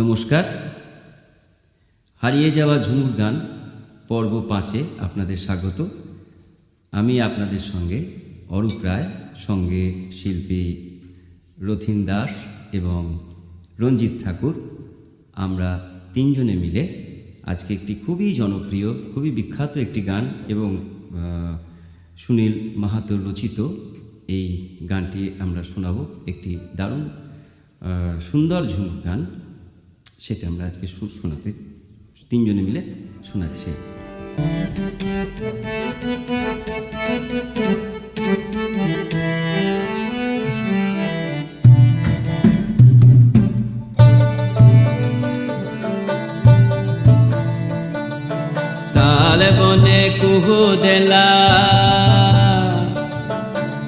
নমস্কার। হারিয়ে যাওয়া ঝুমুর গান, পর্ব পাঁচে আপনাদের স্বাগত। আমি আপনাদের সঙ্গে অরূপ রায়, সঙ্গে শিল্পী রথিন দাস এবং রঞ্জিত ঠাকুর। আমরা তিনজনে মিলে আজকে একটি খুবই জনপ্রিয়, খুবই বিখ্যাত একটি গান এবং সুনীল মাহাতোর রচিত এই গানটি আমরা শোনাব। একটি দারুণ সুন্দর ঝুমুর গান। সেটা আমরা আজকে শোনাতে তিনজনে মিলে শোনাচ্ছি। সাল বনে কুহু দেলা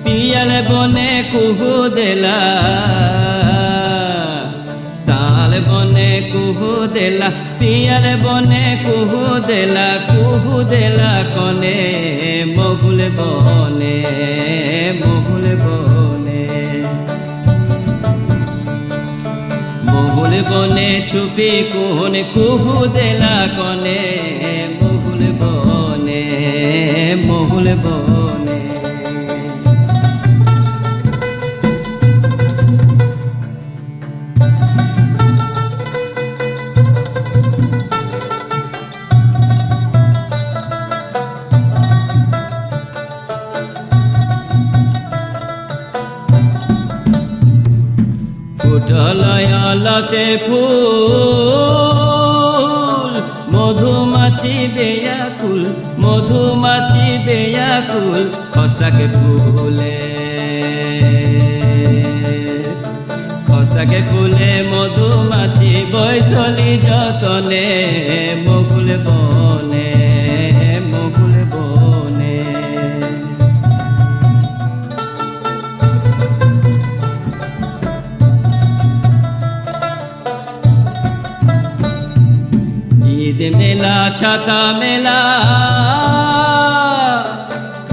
পিয়াল বনে কুহু দেলা সাল বনে কুহু দেলা, পিয়াল বনে কুহু দেলা কুহু দেলা কনে, মগুল বনে মগুল বনে। মহুল বনে ছুপি কোন কুহু দেলা কনে মহুল বনে মহুল বনে। ফুটলয়লতে ফুল, মধুমাছি বেয়াকুল মধুমাছি বেয়াকুল খসাকে ফুলে। খসাকে ফুলে, মধুমাছি বৈশলি যতনে, মকুল বনে। ছাতা মেলা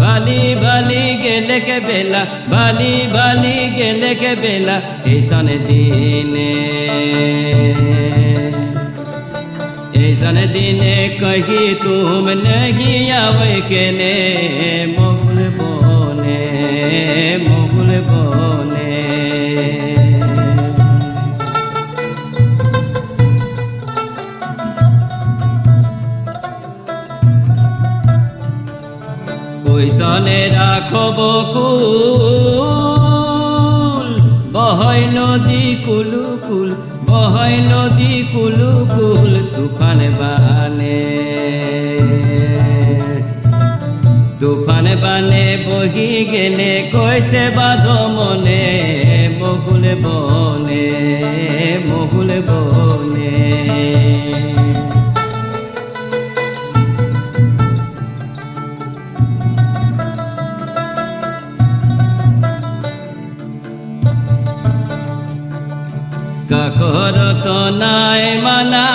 বালি বালি গেলে কে বেলা বালি বালি গেলে কে বেলা এইসন দিনে এইসন দিনে কহি তুম নগিয়াবে কেনে মোগল বনে মোগল বনে ওই সনে রাখব কুল বহাই নদী কুলু কুল বহয় নদী কুলু কুল তুফান বানে। তুফান বানে বহি গেলে কৈছে বাদ মনে মগুল বনে মগুল বনে। নাই মানা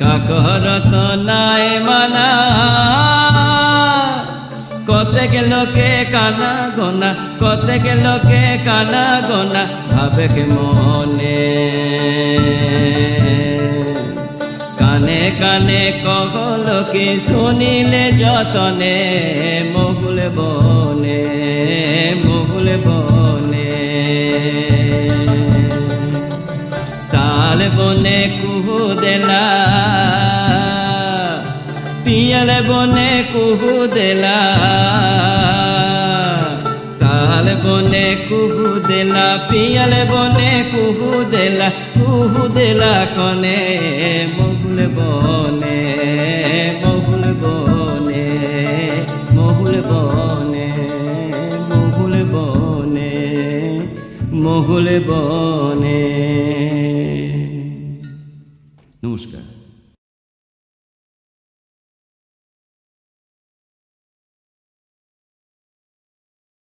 কাকর নাই মানা কতেক লোকে কানা গোনা, কতেক লোকে কানা মনে। কানে কানে কহল কি শুনিলে যতনে মগুল বনে মগুল বনে। সাল বনে কুহু দেলা পিয়াল বনে কুহু দেলা সাল বনে কুহু দেলা পিয়াল বনে কুহু দেলা কুহু দেলা কনে মহুল বনে মহুল বনে। বনে। নমস্কার।